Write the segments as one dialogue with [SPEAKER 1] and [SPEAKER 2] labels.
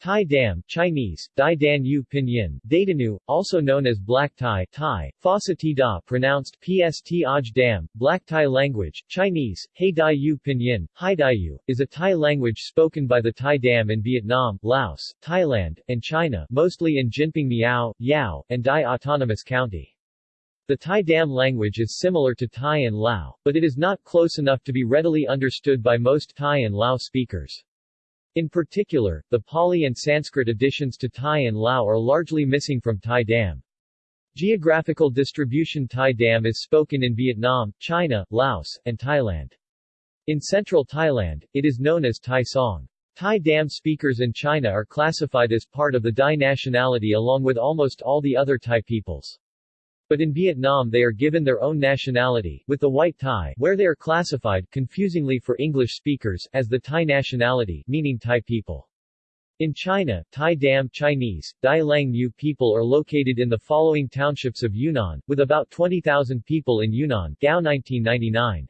[SPEAKER 1] Thai Dam Chinese, Dai Dan Yu Pinyin, Dadanu, also known as Black Thai Thai, Phasa Ti Da pronounced Pst Aj Dam, Black Thai language, Chinese, Hey Dai Yu Pinyin, Hai Dai Yu, is a Thai language spoken by the Thai Dam in Vietnam, Laos, Thailand, and China, mostly in Jinping Miao, Yao, and Dai Autonomous County. The Thai Dam language is similar to Thai and Lao, but it is not close enough to be readily understood by most Thai and Lao speakers. In particular, the Pali and Sanskrit additions to Thai and Lao are largely missing from Thai Dam. Geographical distribution Thai Dam is spoken in Vietnam, China, Laos, and Thailand. In central Thailand, it is known as Thai Song. Thai Dam speakers in China are classified as part of the Dai nationality along with almost all the other Thai peoples. But in Vietnam they are given their own nationality, with the White Thai, where they are classified, confusingly for English speakers, as the Thai nationality, meaning Thai people. In China, Thai Dam Chinese, Dai Lang Mu people are located in the following townships of Yunnan, with about 20,000 people in Yunnan Gao 1999.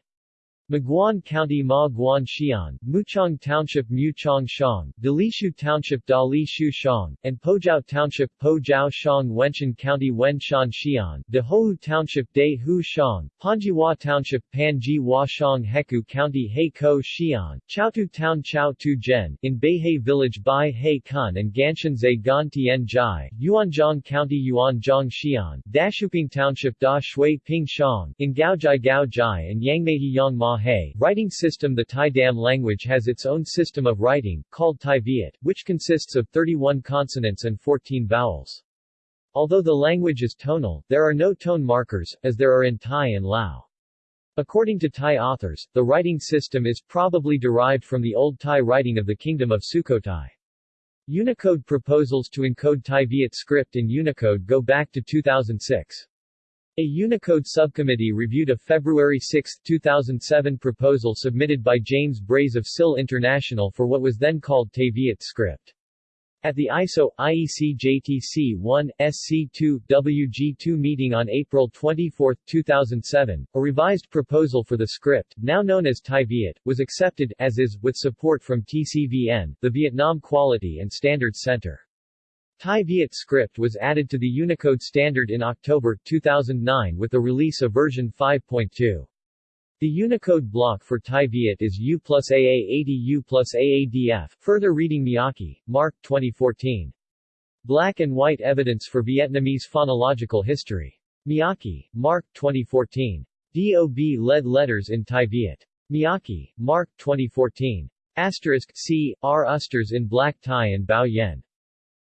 [SPEAKER 1] Maguan County Ma Guan Xian, Muchong Township Mu Chong Shang, Dalishu Township Da Li Shu Shang, and Pojiao Township Po Jiao Shang Wenshan County Wen Shan Xian, Dehou Township De Hu Shang, Panjiwa Township Pan Ji Hua Shang Heku County He Ko Xian, Chaotu Town Chao Tu Zhen, in Beihei Village Bai He Kun and Ganshanzai Gan Tien Jai, Yuanzhong County Yuanzhong Xian, Dashuping Township Da Shui Ping Shang, in Gaojai Gao Jai and Yangmeihi Yang Ma Writing system The Thai Dam language has its own system of writing, called Thai Viet, which consists of 31 consonants and 14 vowels. Although the language is tonal, there are no tone markers, as there are in Thai and Lao. According to Thai authors, the writing system is probably derived from the Old Thai writing of the Kingdom of Sukhothai. Unicode proposals to encode Thai Viet script in Unicode go back to 2006. A Unicode subcommittee reviewed a February 6, 2007 proposal submitted by James Brase of SIL International for what was then called Tay Viet script. At the ISO, IEC JTC 1, SC2, WG2 meeting on April 24, 2007, a revised proposal for the script, now known as Thai Viet, was accepted, as is, with support from TCVN, the Vietnam Quality and Standards Center. Thai Viet script was added to the Unicode standard in October 2009 with the release of version 5.2. The Unicode block for Thai Viet is U plus AA80 U plus AADF. Further reading Miyake, Marc 2014. Black and White Evidence for Vietnamese Phonological History. Miyake, Marc 2014. DOB Lead Letters in Thai Viet. Miyake, Marc 2014. Asterisk C. R. Usters in Black Thai and Bao Yen.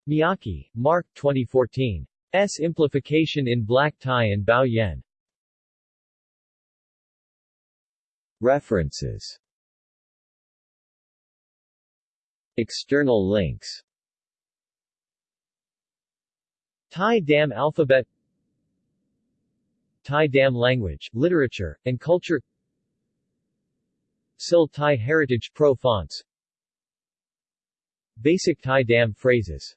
[SPEAKER 1] Miyake, Marc 2014. S. Implication in Black Thai and Bao Yen. References External links Thai Dam alphabet Thai Dam language, literature, and culture SIL Thai Heritage Pro Fonts Basic Thai Dam phrases